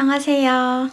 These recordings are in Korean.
안녕하세요.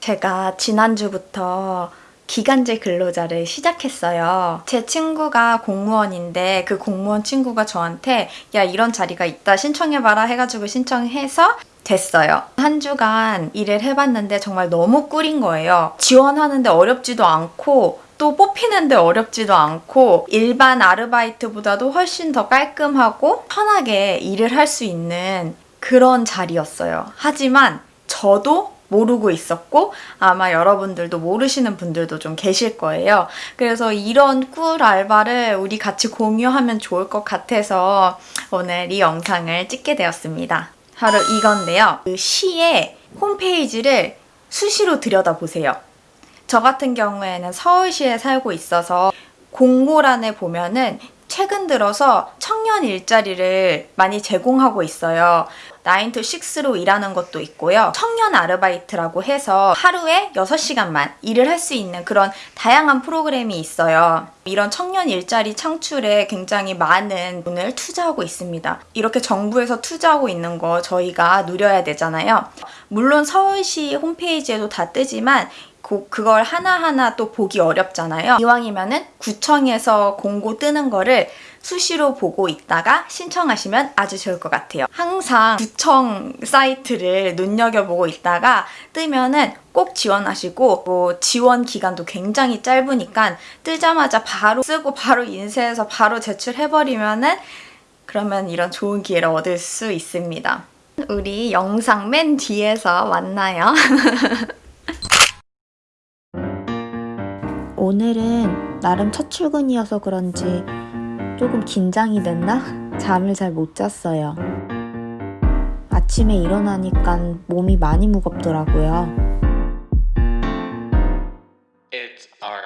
제가 지난주부터 기간제 근로자를 시작했어요. 제 친구가 공무원인데 그 공무원 친구가 저한테 야 이런 자리가 있다 신청해봐라 해가지고 신청해서 됐어요. 한 주간 일을 해봤는데 정말 너무 꿀인 거예요. 지원하는데 어렵지도 않고 또 뽑히는데 어렵지도 않고 일반 아르바이트보다도 훨씬 더 깔끔하고 편하게 일을 할 수 있는 그런 자리였어요. 하지만 저도 모르고 있었고 아마 여러분들도 모르시는 분들도 좀 계실 거예요. 그래서 이런 꿀 알바를 우리 같이 공유하면 좋을 것 같아서 오늘 이 영상을 찍게 되었습니다. 바로 이건데요. 그 시의 홈페이지를 수시로 들여다보세요. 저 같은 경우에는 서울시에 살고 있어서 공고란에 보면은 최근 들어서 청년 일자리를 많이 제공하고 있어요. 9 to 6로 일하는 것도 있고요. 청년 아르바이트라고 해서 하루에 6시간만 일을 할 수 있는 그런 다양한 프로그램이 있어요. 이런 청년 일자리 창출에 굉장히 많은 돈을 투자하고 있습니다. 이렇게 정부에서 투자하고 있는 거 저희가 누려야 되잖아요. 물론 서울시 홈페이지에도 다 뜨지만 그, 그걸 하나하나 또 보기 어렵잖아요. 이왕이면은 구청에서 공고 뜨는 거를 수시로 보고 있다가 신청하시면 아주 좋을 것 같아요. 항상 구청 사이트를 눈여겨보고 있다가 뜨면은 꼭 지원하시고 뭐 지원 기간도 굉장히 짧으니까 뜨자마자 바로 쓰고 바로 인쇄해서 바로 제출해버리면은 그러면 이런 좋은 기회를 얻을 수 있습니다. 우리 영상 맨 뒤에서 만나요. 오늘은 나름 첫 출근이어서 그런지 조금 긴장이 됐나? 잠을 잘 못 잤어요. 아침에 일어나니까 몸이 많이 무겁더라고요. It's our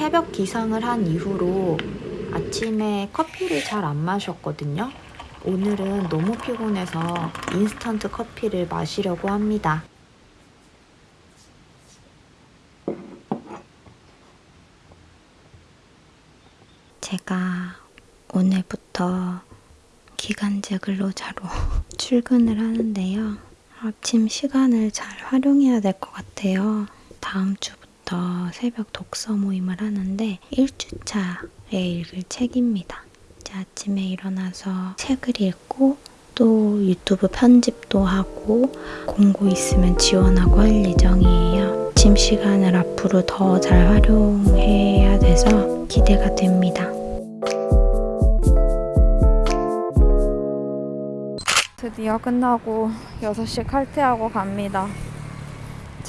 새벽 기상을 한 이후로 아침에 커피를 잘 안 마셨거든요. 오늘은 너무 피곤해서 인스턴트 커피를 마시려고 합니다. 제가 오늘부터 기간제 근로자로 출근을 하는데요. 아침 시간을 잘 활용해야 될 것 같아요. 다음 주 부터 새벽 독서 모임을 하는데 1주차에 읽을 책입니다. 이제 아침에 일어나서 책을 읽고 또 유튜브 편집도 하고 공고 있으면 지원하고 할 예정이에요. 아침 시간을 앞으로 더 잘 활용해야 돼서 기대가 됩니다. 드디어 끝나고 6시 칼퇴하고 갑니다.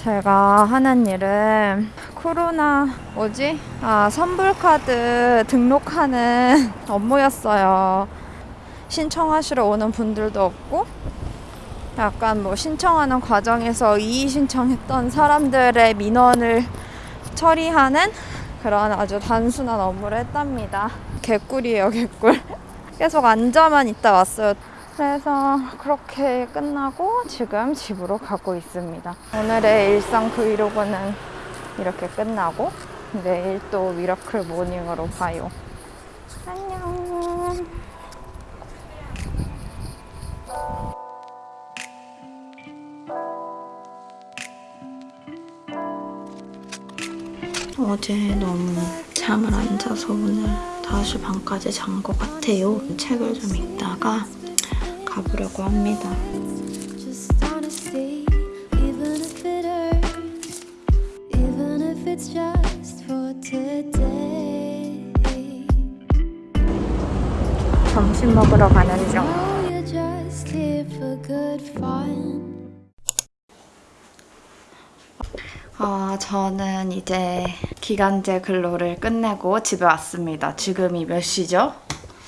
제가 하는 일은 코로나 뭐지? 아 선불카드 등록하는 업무였어요. 신청하시러 오는 분들도 없고 약간 뭐 신청하는 과정에서 이의 신청했던 사람들의 민원을 처리하는 그런 아주 단순한 업무를 했답니다. 개꿀이에요, 개꿀. 계속 앉아만 있다 왔어요. 그래서 그렇게 끝나고 지금 집으로 가고 있습니다. 오늘의 일상 브이로그는 이렇게 끝나고 내일 또 miracle morning으로 봐요. 안녕. 어제 너무 잠을 안 자서 오늘 5시 반까지 잔 것 같아요. 책을 좀 읽다가 가보려고 합니다. 점심 먹으러 가는 중. Oh. 어, 저는 이제 기간제 근로를 끝내고 집에 왔습니다. 지금이 몇 시죠?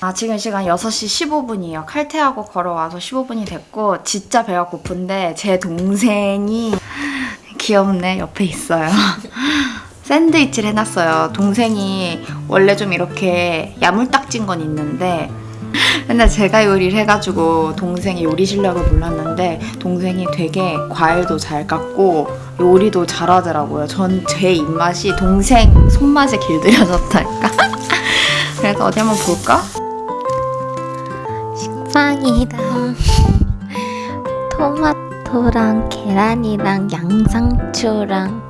아, 지금 시간 6시 15분이에요. 칼퇴하고 걸어와서 15분이 됐고 진짜 배가 고픈데 제 동생이 귀엽네. 옆에 있어요. 샌드위치를 해놨어요. 동생이 원래 좀 이렇게 야물딱진 건 있는데 맨날 제가 요리를 해가지고 동생이 요리 실력을 몰랐는데 동생이 되게 과일도 잘 깎고 요리도 잘하더라고요. 전 제 입맛이 동생 손맛에 길들여졌달까? 그래서 어디 한번 볼까? 빵이랑 토마토랑 계란이랑 양상추랑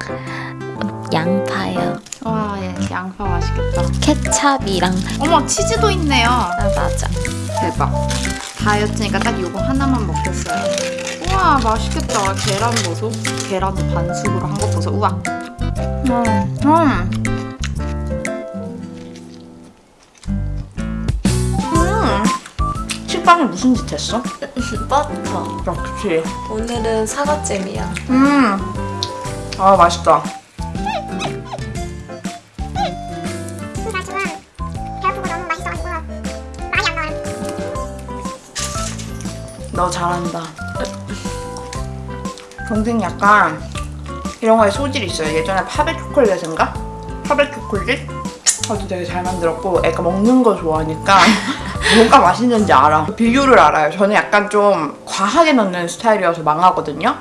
양파요. 와, 예, 양파 맛있겠다. 케찹이랑 어머, 치즈도 있네요. 아 맞아. 대박. 다이어트니까 딱 이거 하나만 먹겠어요. 우와, 맛있겠다. 계란 보소. 계란도 반숙으로 한거 보소. 우와. 음, 음. 빵이 무슨 짓 했어? 버터. 아, 그치. 오늘은 사과잼이야. 음. 아, 맛있다. 너 잘한다. 동생이 약간 이런 거에 소질이 있어요. 예전에 파베 초콜릿인가? 파베 초콜릿? 그것도 되게 잘 만들었고 애가 먹는 거 좋아하니까 뭐가 맛있는지 알아. 비율을 알아요. 저는 약간 좀 과하게 넣는 스타일이어서 망하거든요.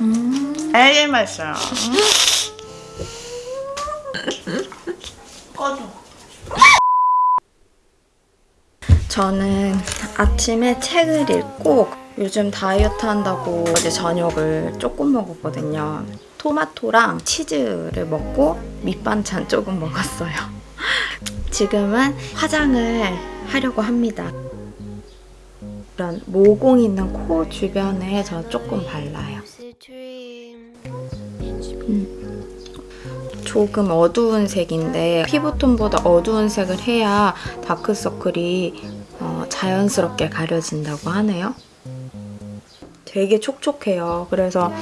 음, 되게 맛있어요. 꺼줘. 저는 아침에 책을 읽고 요즘 다이어트 한다고 어제 저녁을 조금 먹었거든요. 토마토랑 치즈를 먹고 밑반찬 조금 먹었어요. 지금은 화장을 하려고 합니다. 이런 모공 있는 코 주변에 저 조금 발라요. 조금 어두운 색인데 피부톤보다 어두운 색을 해야 다크서클이 어, 자연스럽게 가려진다고 하네요. 되게 촉촉해요. 그래서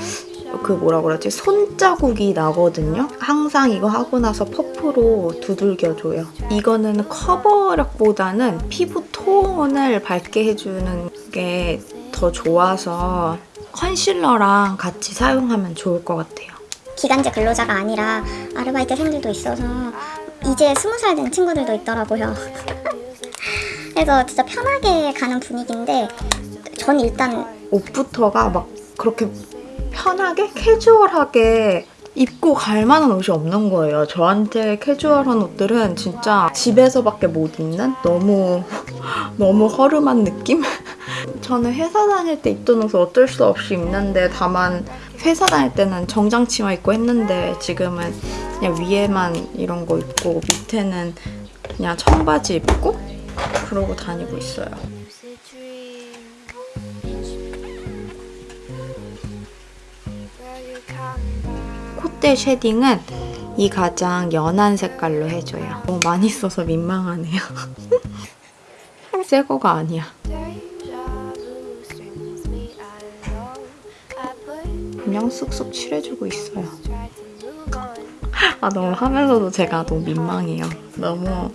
그 뭐라 그러지? 손자국이 나거든요. 항상 이거 하고 나서 퍼프로 두들겨줘요. 이거는 커버력보다는 피부 톤을 밝게 해주는 게 더 좋아서 컨실러랑 같이 사용하면 좋을 것 같아요. 기간제 근로자가 아니라 아르바이트생들도 있어서 이제 스무 살 된 친구들도 있더라고요. 그래서 진짜 편하게 가는 분위기인데 전 일단 옷부터가 막 그렇게 편하게 캐주얼하게 입고 갈 만한 옷이 없는 거예요. 저한테 캐주얼한 옷들은 진짜 집에서밖에 못 입는 너무 너무 허름한 느낌? 저는 회사 다닐 때 입던 옷을 어쩔 수 없이 입는데 다만 회사 다닐 때는 정장 치마 입고 했는데 지금은 그냥 위에만 이런 거 입고 밑에는 그냥 청바지 입고 그러고 다니고 있어요. 콧대 쉐딩은 이 가장 연한 색깔로 해줘요. 너무 많이 써서 민망하네요. 새 거가 아니야. 그냥 쑥쑥 칠해주고 있어요. 아 너무 하면서도 제가 너무 민망해요. 너무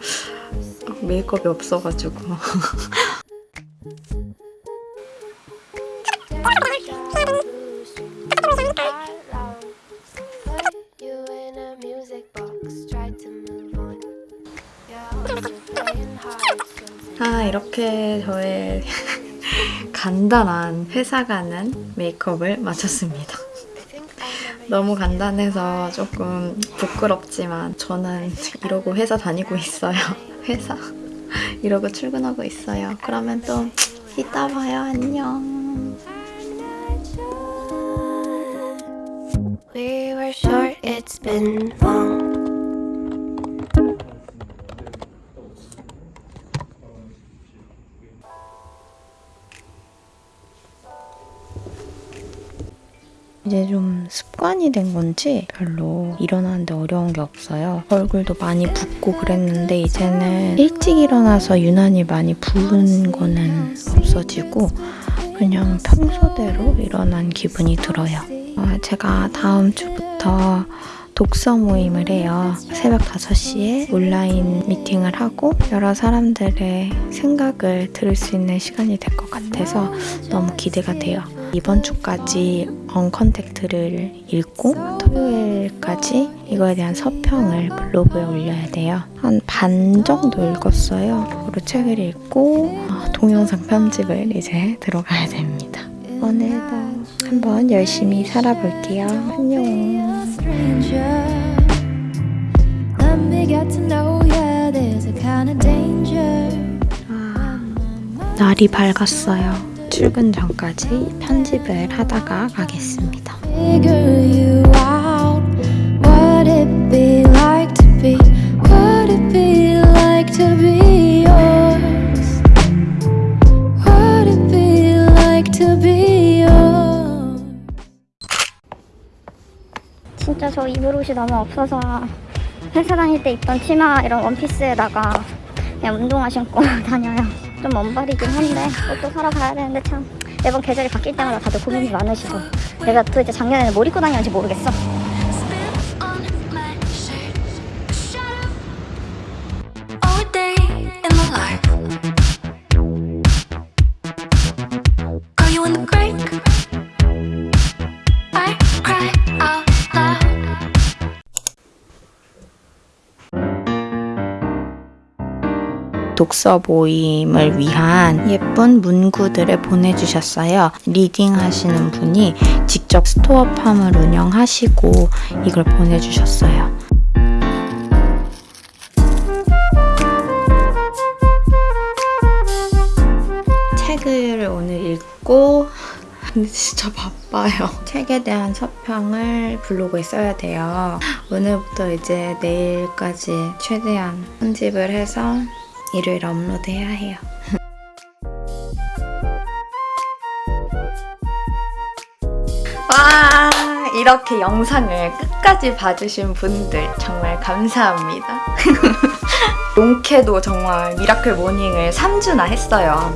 메이크업이 없어가지고. 아 이렇게 저의 간단한 회사 가는 메이크업을 마쳤습니다. 너무 간단해서 조금 부끄럽지만 저는 이러고 회사 다니고 있어요. 회사 이러고 출근하고 있어요. 그러면 또 이따 봐요. 안녕. we were short, it's been long. 이제 좀 습관이 된 건지 별로 일어나는데 어려운 게 없어요. 얼굴도 많이 붓고 그랬는데 이제는 일찍 일어나서 유난히 많이 부은 거는 없어지고 그냥 평소대로 일어난 기분이 들어요. 어, 제가 다음 주부터 독서 모임을 해요. 새벽 5시에 온라인 미팅을 하고 여러 사람들의 생각을 들을 수 있는 시간이 될 것 같아서 너무 기대가 돼요. 이번 주까지 언컨택트를 읽고 토요일까지 이거에 대한 서평을 블로그에 올려야 돼요. 한 반 정도 읽었어요. 그리고 책을 읽고 어, 동영상 편집을 이제 들어가야 됩니다. 오늘도 한번 열심히 살아볼게요. 안녕. danger. 날이 밝았어요. 출근 전까지 편집을 하다가 가겠습니다. Figure you out. What it be like to be? What it be like to be yours? What it be like to be yours? 진짜 저 입을 옷이 너무 없어서 회사 다닐 때 입던 치마 이런 원피스에다가 그냥 운동화 신고 다녀요. 좀 먼발이긴 한데 옷도 사러 가야 되는데 참 매번 계절이 바뀔 때마다 다들 고민이 많으시고 내가 도대체 작년에는 뭘 입고 다녔는지 모르겠어. 독서 모임을 위한 예쁜 문구들을 보내주셨어요. leading 하시는 분이 직접 스토어팜을 운영하시고 이걸 보내주셨어요. 책을 오늘 읽고 근데 진짜 바빠요. 책에 대한 서평을 블로그에 써야 돼요. 오늘부터 이제 내일까지 최대한 편집을 해서 일요일 업로드해야 해요. 와, 이렇게 영상을 끝까지 봐주신 분들 정말 감사합니다. 롱케도 정말 miracle morning을 3주나 했어요.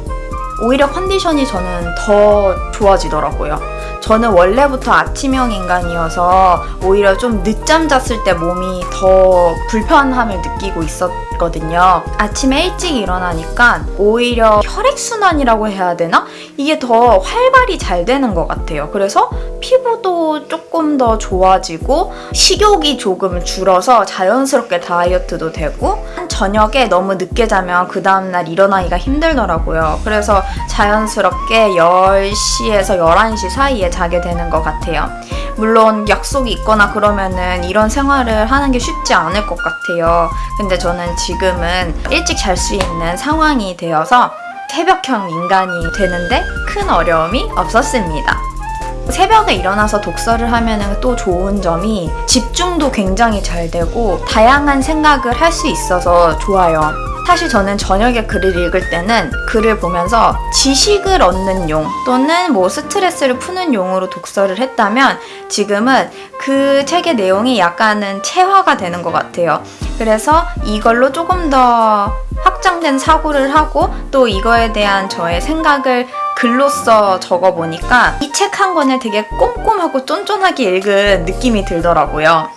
오히려 컨디션이 저는 더 좋아지더라고요. 저는 원래부터 아침형 인간이어서 오히려 좀 늦잠 잤을 때 몸이 더 불편함을 느끼고 있었 거든요. 아침에 일찍 일어나니까 오히려 혈액순환이라고 해야 되나? 이게 더 활발히 잘 되는 것 같아요. 그래서 피부도 조금 더 좋아지고 식욕이 조금 줄어서 자연스럽게 다이어트도 되고 저녁에 너무 늦게 자면 그 다음날 일어나기가 힘들더라고요. 그래서 자연스럽게 10시에서 11시 사이에 자게 되는 것 같아요. 물론 약속이 있거나 그러면은 이런 생활을 하는 게 쉽지 않을 것 같아요. 근데 저는 지금은 일찍 잘 수 있는 상황이 되어서 새벽형 인간이 되는데 큰 어려움이 없었습니다. 새벽에 일어나서 독서를 하면 또 좋은 점이 집중도 굉장히 잘 되고 다양한 생각을 할 수 있어서 좋아요. 사실 저는 저녁에 글을 읽을 때는 글을 보면서 지식을 얻는 용 또는 뭐 스트레스를 푸는 용으로 독서를 했다면 지금은 그 책의 내용이 약간은 체화가 되는 것 같아요. 그래서 이걸로 조금 더 확장된 사고를 하고 또 이거에 대한 저의 생각을 글로써 적어보니까 이 책 한 권을 되게 꼼꼼하고 쫀쫀하게 읽은 느낌이 들더라고요.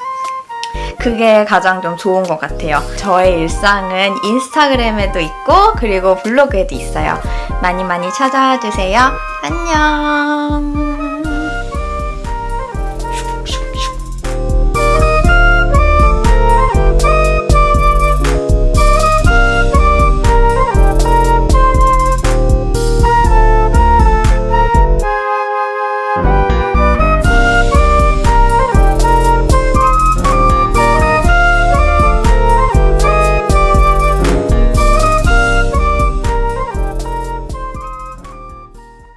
그게 가장 좀 좋은 것 같아요. 저의 일상은 인스타그램에도 있고 그리고 블로그에도 있어요. 많이 많이 찾아와 주세요. 안녕.